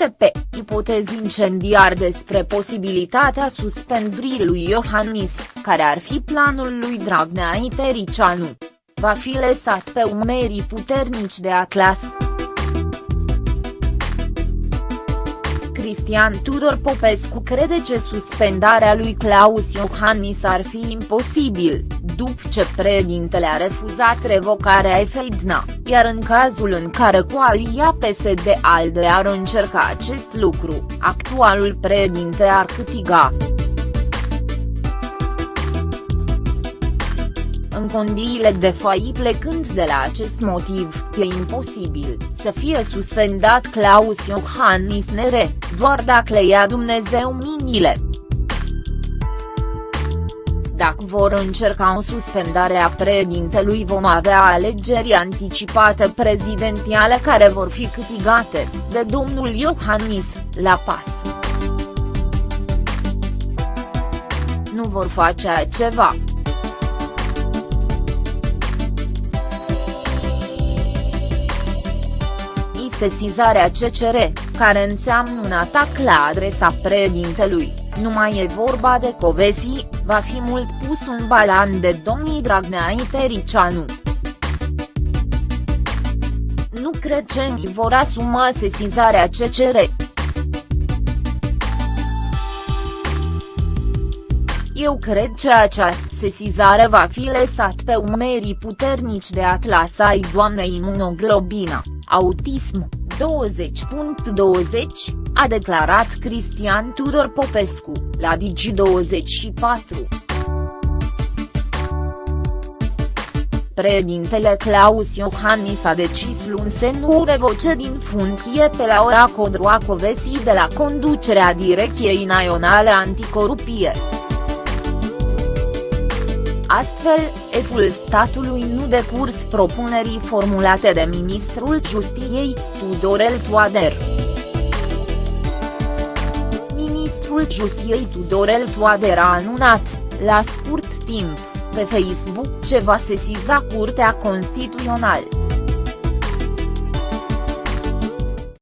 RTP, ipotezi incendiar despre posibilitatea suspendării lui Iohannis, care ar fi planul lui Dragnea Itericianu. Va fi lăsat pe umerii puternici de Atlas. Cristian Tudor Popescu crede că suspendarea lui Claus Iohannis ar fi imposibil, după ce președintele a refuzat revocarea Efeidna, iar în cazul în care coalia PSD-ALDE ar încerca acest lucru, actualul președinte ar câștiga. În condiile de fai plecând de la acest motiv, e imposibil să fie suspendat Claus Iohannis Nere, doar dacă le ia Dumnezeu minile. Dacă vor încerca o suspendare a președintelui vom avea alegeri anticipate prezidențiale care vor fi câștigate, de domnul Iohannis, la pas. Nu vor face ceva. Sesizarea CCR, care înseamnă un atac la adresa președintelui, nu mai e vorba de Covesi, va fi mult pus un balan de domnii Dragnea Itericianu. Nu cred că vor asuma sesizarea CCR. Eu cred că această sesizare va fi lăsat pe umerii puternici de atlas ai doamnei imunoglobina autism, 20.20, a declarat Cristian Tudor Popescu, la Digi24. Președintele Claus Iohannis a decis luni să nu revoce din funcție pe Laura Codroacovesi de la conducerea Direcției Naționale Anticorupție. Astfel, eful statului nu decurs propunerii formulate de ministrul Justiției, Tudorel Toader. Ministrul Justiției Tudorel Toader a anunțat, la scurt timp, pe Facebook ce va sesiza Curtea Constituțională.